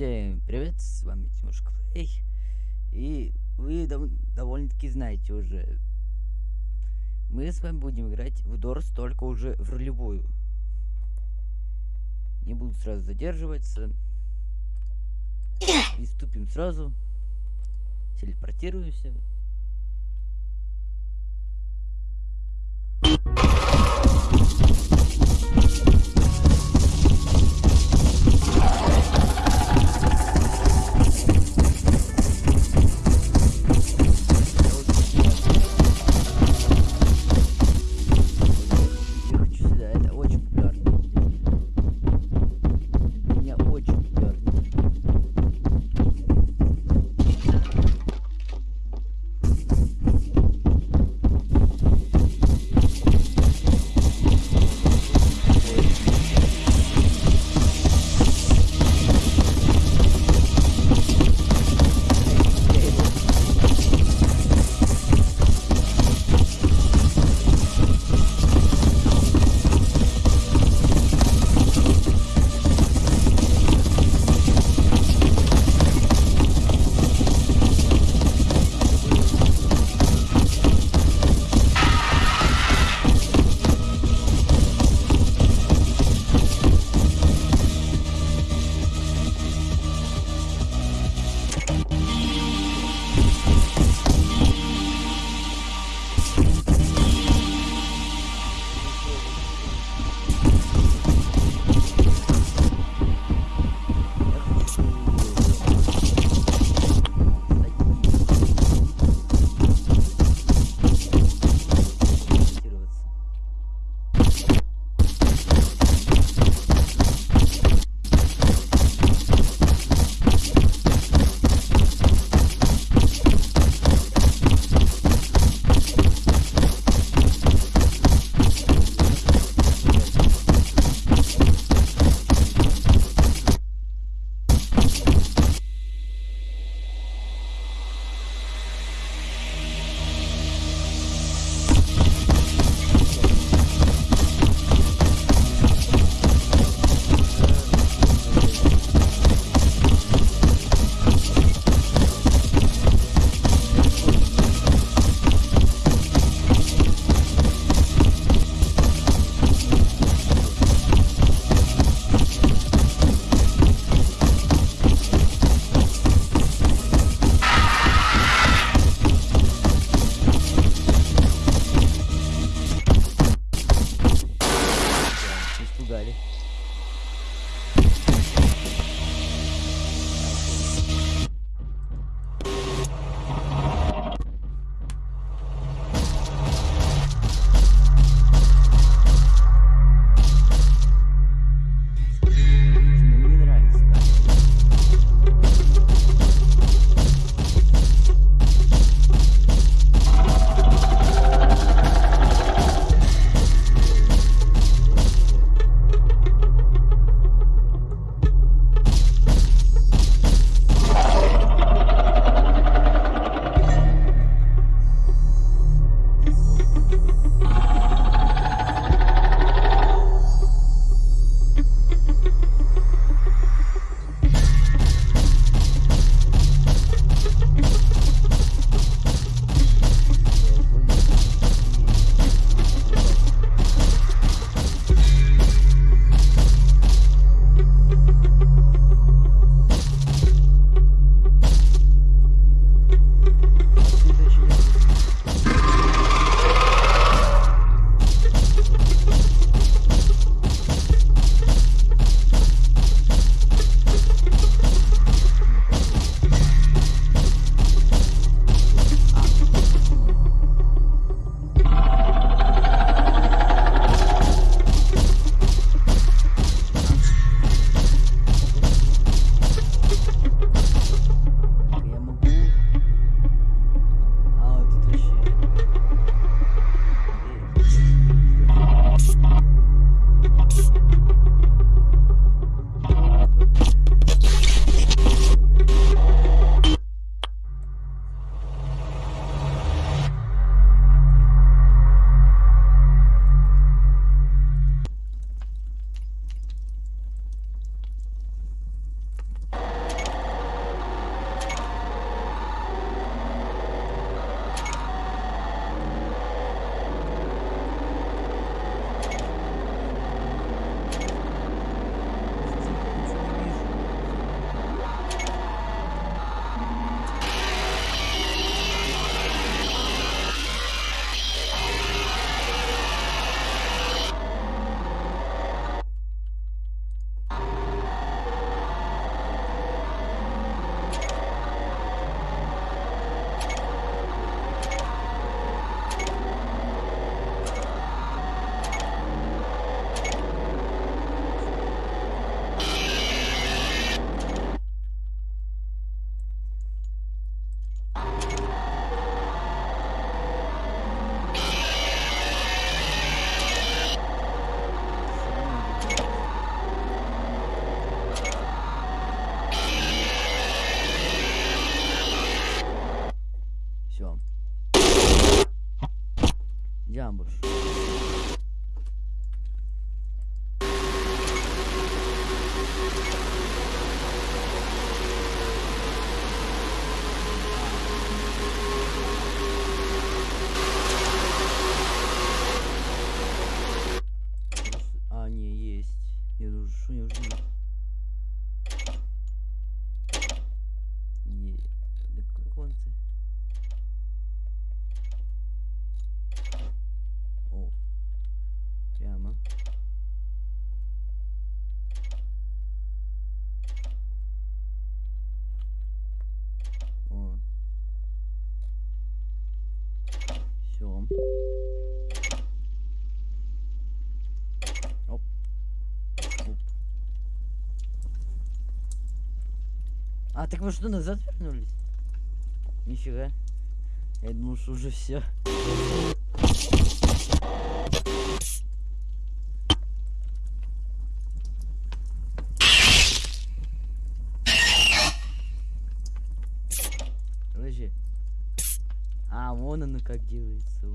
Всем привет, с вами Тимошка Плей. И вы дов довольно-таки знаете уже. Мы с вами будем играть в Дорс, только уже в ролевую. Не буду сразу задерживаться. Приступим сразу. Телепортируемся. Cam. Cam vur. Оп. Оп. А, так мы что, назад вернулись? Нифига. Я думал, что уже все. Вон оно как делается.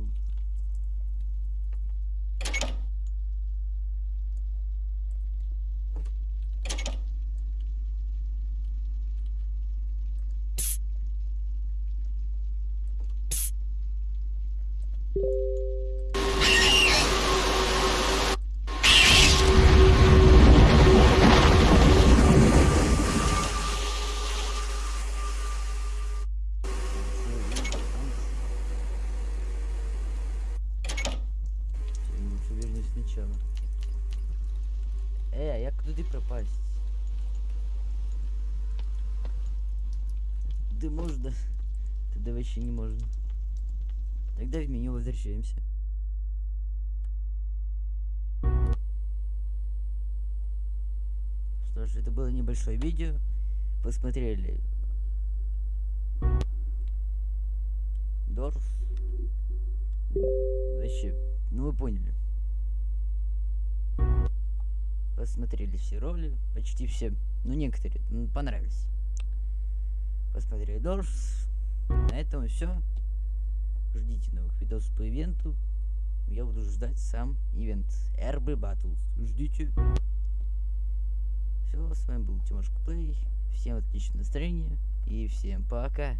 Да можно. Тогда вообще не можно. Тогда в меню возвращаемся. Что ж, это было небольшое видео. Посмотрели. Дорс. Вообще, ну вы поняли. Посмотрели все роли, почти все, ну некоторые, понравились. Посмотрели Дорс. На этом все. Ждите новых видосов по ивенту. Я буду ждать сам ивент RB Battles. Ждите. Все, с вами был Тимошка Плей. Всем отличного настроения и всем пока.